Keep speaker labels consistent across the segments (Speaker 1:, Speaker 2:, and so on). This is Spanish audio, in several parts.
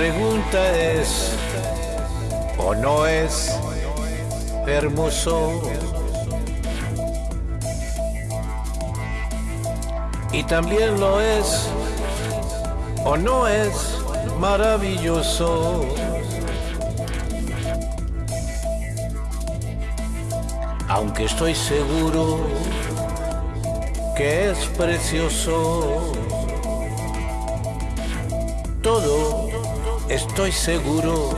Speaker 1: pregunta es, ¿o no es hermoso? Y también lo es, ¿o no es maravilloso? Aunque estoy seguro que es precioso todo estoy seguro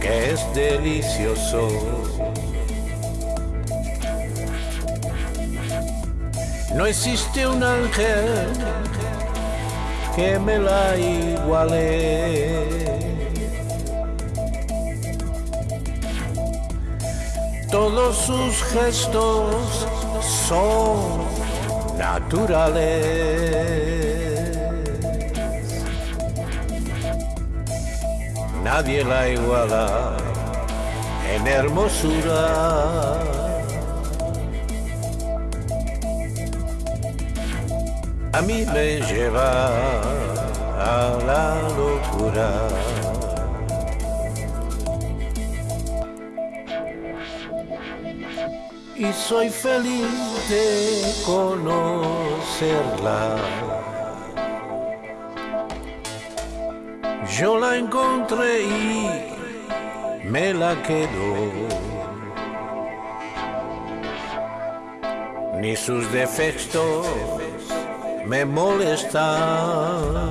Speaker 1: que es delicioso. No existe un ángel que me la iguale. Todos sus gestos son naturales. Nadie la iguala en hermosura. A mí me lleva a la locura. Y soy feliz de conocerla. Yo la encontré y me la quedo. Ni sus defectos me molestan.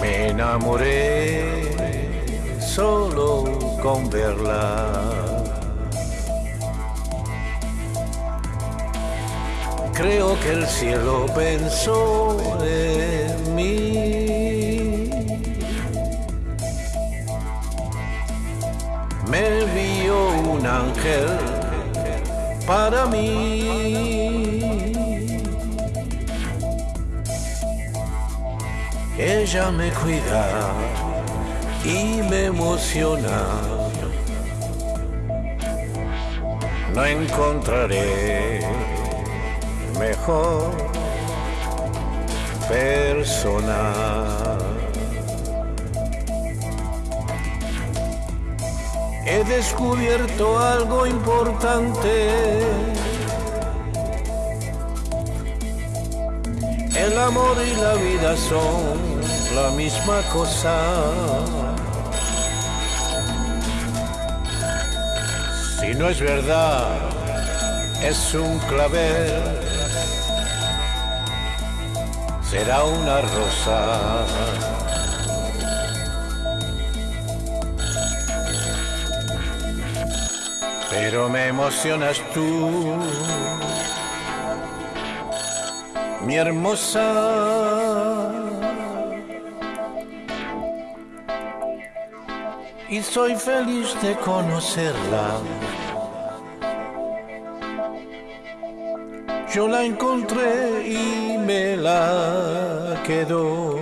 Speaker 1: Me enamoré solo con verla. Creo que el cielo pensó en mí. Me envió un ángel para mí. Ella me cuida y me emociona. No encontraré mejor persona. He descubierto algo importante. El amor y la vida son la misma cosa. Si no es verdad, es un clavel será una rosa. Pero me emocionas tú, mi hermosa. Y soy feliz de conocerla. Yo la encontré y me la quedó.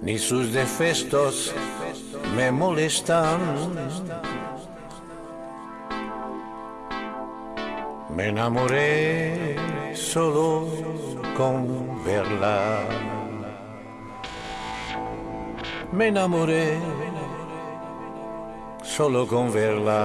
Speaker 1: Ni sus defectos me molestan. Me enamoré solo con verla. Me enamoré solo con verla.